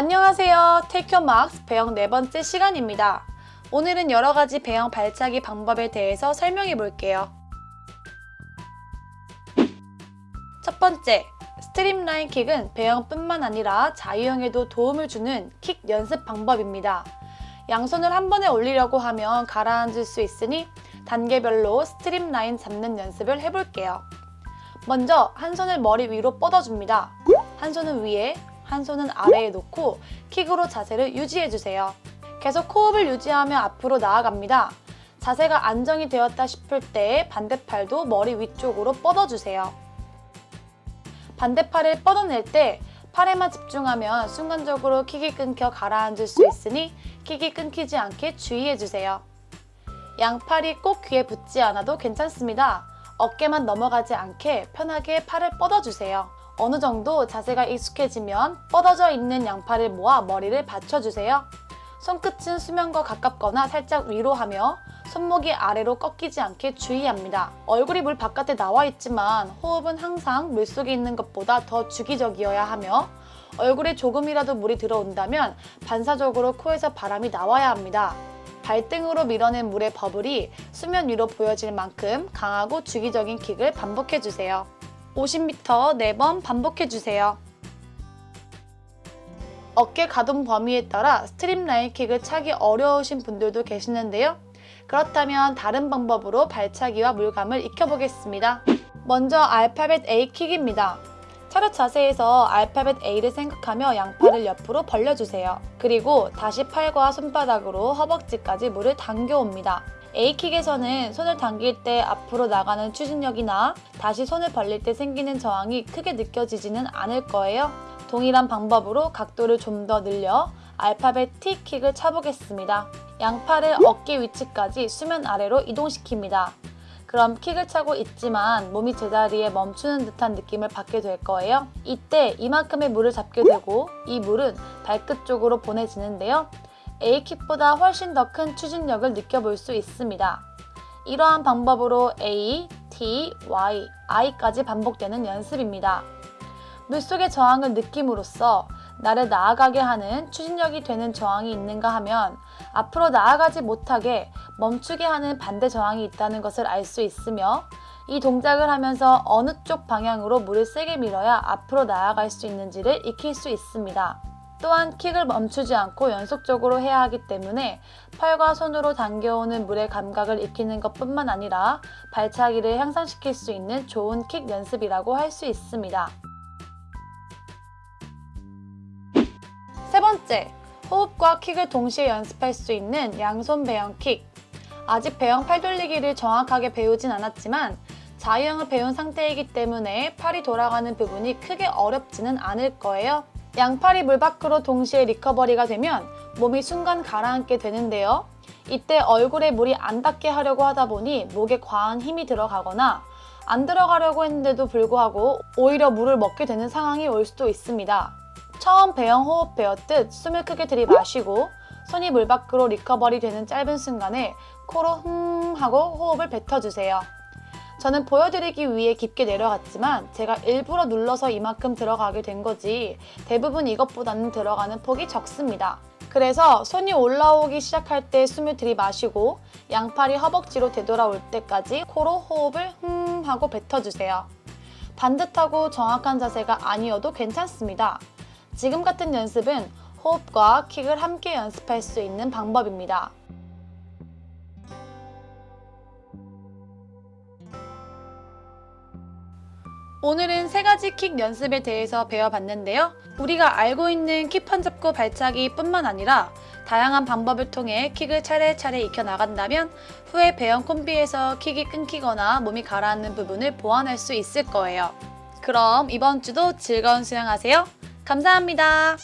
안녕하세요. Take Marks 배영 네 번째 시간입니다. 오늘은 여러 가지 배영 발차기 방법에 대해서 설명해 볼게요. 첫 번째, streamline 킥은 배영뿐만 아니라 자유형에도 도움을 주는 킥 연습 방법입니다. 양손을 한 번에 올리려고 하면 가라앉을 수 있으니 단계별로 streamline 잡는 연습을 해볼게요. 먼저 한 손을 머리 위로 뻗어줍니다. 한 손은 위에, 한 손은 아래에 놓고 킥으로 자세를 유지해주세요. 계속 호흡을 유지하며 앞으로 나아갑니다. 자세가 안정이 되었다 싶을 때 반대팔도 머리 위쪽으로 뻗어주세요. 반대팔을 뻗어낼 때 팔에만 집중하면 순간적으로 킥이 끊겨 가라앉을 수 있으니 킥이 끊기지 않게 주의해주세요. 양팔이 꼭 귀에 붙지 않아도 괜찮습니다. 어깨만 넘어가지 않게 편하게 팔을 뻗어주세요. 어느 정도 자세가 익숙해지면 뻗어져 있는 양팔을 모아 머리를 받쳐주세요. 손끝은 수면과 가깝거나 살짝 위로 하며 손목이 아래로 꺾이지 않게 주의합니다. 얼굴이 물 바깥에 나와 있지만 호흡은 항상 물속에 있는 것보다 더 주기적이어야 하며 얼굴에 조금이라도 물이 들어온다면 반사적으로 코에서 바람이 나와야 합니다. 발등으로 밀어낸 물의 버블이 수면 위로 보여질 만큼 강하고 주기적인 킥을 반복해주세요. 50m 4번 반복해주세요. 어깨 가동 범위에 따라 streamline 킥을 차기 어려우신 분들도 계시는데요. 그렇다면 다른 방법으로 발차기와 물감을 익혀보겠습니다. 먼저 알파벳 A 킥입니다. 차렷 자세에서 알파벳 A를 생각하며 양팔을 옆으로 벌려주세요. 그리고 다시 팔과 손바닥으로 허벅지까지 물을 당겨옵니다. A킥에서는 손을 당길 때 앞으로 나가는 추진력이나 다시 손을 벌릴 때 생기는 저항이 크게 느껴지지는 않을 거예요. 동일한 방법으로 각도를 좀 더 늘려 알파벳 T킥을 차보겠습니다. 양팔을 어깨 위치까지 수면 아래로 이동시킵니다. 그럼 킥을 차고 있지만 몸이 제자리에 멈추는 듯한 느낌을 받게 될 거예요. 이때 이만큼의 물을 잡게 되고 이 물은 발끝 쪽으로 보내지는데요. A킥보다 훨씬 더 큰 추진력을 느껴볼 수 있습니다. 이러한 방법으로 A, T, Y, I까지 반복되는 연습입니다. 물속의 저항을 느낌으로써 나를 나아가게 하는 추진력이 되는 저항이 있는가 하면 앞으로 나아가지 못하게 멈추게 하는 반대 저항이 있다는 것을 알 수 있으며 이 동작을 하면서 어느 쪽 방향으로 물을 세게 밀어야 앞으로 나아갈 수 있는지를 익힐 수 있습니다. 또한 킥을 멈추지 않고 연속적으로 해야 하기 때문에 팔과 손으로 당겨오는 물의 감각을 익히는 것뿐만 아니라 발차기를 향상시킬 수 있는 좋은 킥 연습이라고 할 수 있습니다. 세 번째, 호흡과 킥을 동시에 연습할 수 있는 양손 배영 킥. 아직 배영 팔 돌리기를 정확하게 배우진 않았지만 자유형을 배운 상태이기 때문에 팔이 돌아가는 부분이 크게 어렵지는 않을 거예요. 양팔이 물 밖으로 동시에 recovery가 되면 몸이 순간 가라앉게 되는데요. 이때 얼굴에 물이 안 닿게 하려고 하다 보니 목에 과한 힘이 들어가거나 안 들어가려고 했는데도 불구하고 오히려 물을 먹게 되는 상황이 올 수도 있습니다. 처음 배영 호흡 배웠듯 숨을 크게 들이마시고 손이 물 밖으로 recovery 되는 짧은 순간에 코로 흠 하고 호흡을 뱉어주세요. 저는 보여드리기 위해 깊게 내려갔지만 제가 일부러 눌러서 이만큼 들어가게 된 거지 대부분 이것보다는 들어가는 폭이 적습니다. 그래서 손이 올라오기 시작할 때 숨을 들이마시고 양팔이 허벅지로 되돌아올 때까지 코로 호흡을 흠 하고 뱉어주세요. 반듯하고 정확한 자세가 아니어도 괜찮습니다. 지금 같은 연습은 호흡과 킥을 함께 연습할 수 있는 방법입니다. 오늘은 세 가지 킥 연습에 대해서 배워봤는데요. 우리가 알고 있는 킥판 잡고 발차기 뿐만 아니라 다양한 방법을 통해 킥을 차례차례 익혀나간다면 후에 배영 콤비에서 킥이 끊기거나 몸이 가라앉는 부분을 보완할 수 있을 거예요. 그럼 이번 주도 즐거운 수영하세요. 감사합니다.